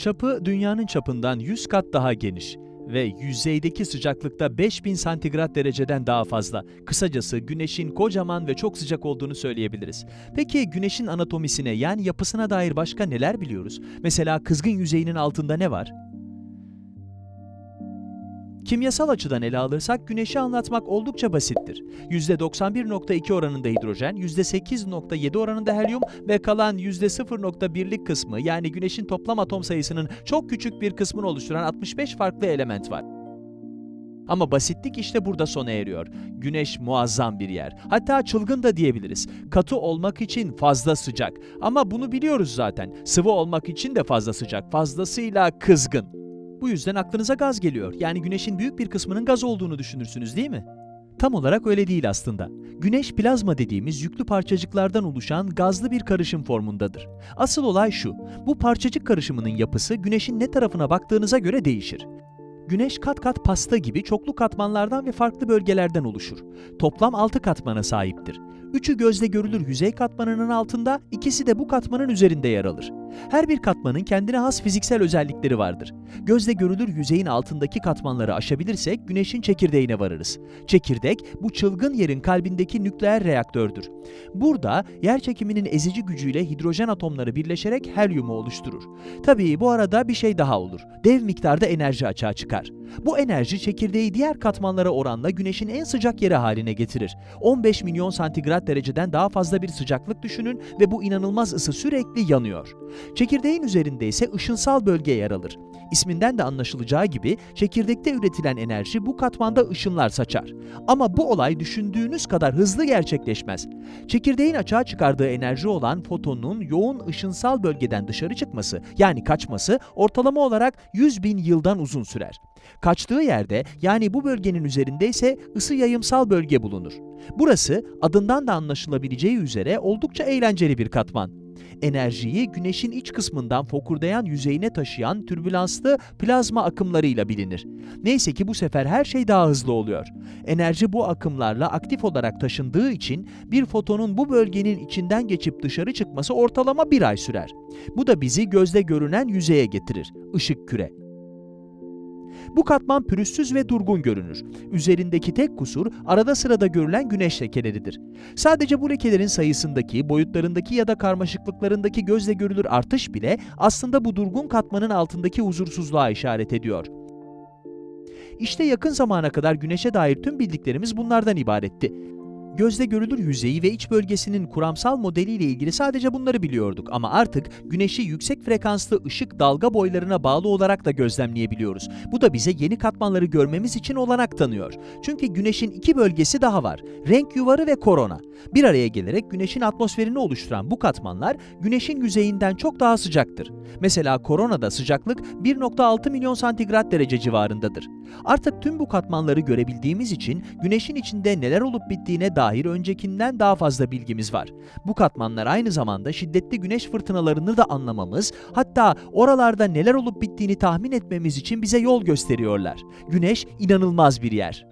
Çapı dünyanın çapından 100 kat daha geniş ve yüzeydeki sıcaklıkta 5000 santigrat dereceden daha fazla. Kısacası Güneş'in kocaman ve çok sıcak olduğunu söyleyebiliriz. Peki Güneş'in anatomisine yani yapısına dair başka neler biliyoruz? Mesela kızgın yüzeyinin altında ne var? Kimyasal açıdan ele alırsak Güneş'i anlatmak oldukça basittir. %91.2 oranında hidrojen, %8.7 oranında helyum ve kalan %0.1'lik kısmı yani Güneş'in toplam atom sayısının çok küçük bir kısmını oluşturan 65 farklı element var. Ama basitlik işte burada sona eriyor. Güneş muazzam bir yer. Hatta çılgın da diyebiliriz. Katı olmak için fazla sıcak. Ama bunu biliyoruz zaten. Sıvı olmak için de fazla sıcak. Fazlasıyla kızgın. Bu yüzden aklınıza gaz geliyor. Yani güneşin büyük bir kısmının gaz olduğunu düşünürsünüz değil mi? Tam olarak öyle değil aslında. Güneş plazma dediğimiz yüklü parçacıklardan oluşan gazlı bir karışım formundadır. Asıl olay şu, bu parçacık karışımının yapısı güneşin ne tarafına baktığınıza göre değişir. Güneş kat kat pasta gibi çoklu katmanlardan ve farklı bölgelerden oluşur. Toplam 6 katmana sahiptir. Üçü gözle görülür yüzey katmanının altında, ikisi de bu katmanın üzerinde yer alır. Her bir katmanın kendine has fiziksel özellikleri vardır. Gözle görülür yüzeyin altındaki katmanları aşabilirsek güneşin çekirdeğine varırız. Çekirdek bu çılgın yerin kalbindeki nükleer reaktördür. Burada yer çekiminin ezici gücüyle hidrojen atomları birleşerek helyumu oluşturur. Tabii bu arada bir şey daha olur. Dev miktarda enerji açığa çıkar. Bu enerji çekirdeği diğer katmanlara oranla güneşin en sıcak yeri haline getirir. 15 milyon santigrat dereceden daha fazla bir sıcaklık düşünün ve bu inanılmaz ısı sürekli yanıyor. Çekirdeğin üzerinde ise ışınsal bölge yer alır. İsminden de anlaşılacağı gibi çekirdekte üretilen enerji bu katmanda ışınlar saçar. Ama bu olay düşündüğünüz kadar hızlı gerçekleşmez. Çekirdeğin açığa çıkardığı enerji olan fotonun yoğun ışınsal bölgeden dışarı çıkması yani kaçması ortalama olarak 100 bin yıldan uzun sürer. Kaçtığı yerde yani bu bölgenin üzerinde ise ısı yayımsal bölge bulunur. Burası adından da anlaşılabileceği üzere oldukça eğlenceli bir katman. Enerjiyi güneşin iç kısmından fokurdayan yüzeyine taşıyan türbülanslı plazma akımlarıyla bilinir. Neyse ki bu sefer her şey daha hızlı oluyor. Enerji bu akımlarla aktif olarak taşındığı için bir fotonun bu bölgenin içinden geçip dışarı çıkması ortalama bir ay sürer. Bu da bizi gözle görünen yüzeye getirir, ışık küre. Bu katman pürüzsüz ve durgun görünür. Üzerindeki tek kusur arada sırada görülen güneş lekeleridir. Sadece bu lekelerin sayısındaki, boyutlarındaki ya da karmaşıklıklarındaki gözle görülür artış bile aslında bu durgun katmanın altındaki huzursuzluğa işaret ediyor. İşte yakın zamana kadar güneşe dair tüm bildiklerimiz bunlardan ibaretti. Gözle görülür yüzeyi ve iç bölgesinin kuramsal modeliyle ilgili sadece bunları biliyorduk ama artık güneşi yüksek frekanslı ışık dalga boylarına bağlı olarak da gözlemleyebiliyoruz. Bu da bize yeni katmanları görmemiz için olanak tanıyor. Çünkü güneşin iki bölgesi daha var. Renk yuvarı ve korona. Bir araya gelerek güneşin atmosferini oluşturan bu katmanlar güneşin yüzeyinden çok daha sıcaktır. Mesela koronada sıcaklık 1.6 milyon santigrat derece civarındadır. Artık tüm bu katmanları görebildiğimiz için güneşin içinde neler olup bittiğine dair öncekinden daha fazla bilgimiz var. Bu katmanlar aynı zamanda şiddetli güneş fırtınalarını da anlamamız, hatta oralarda neler olup bittiğini tahmin etmemiz için bize yol gösteriyorlar. Güneş inanılmaz bir yer.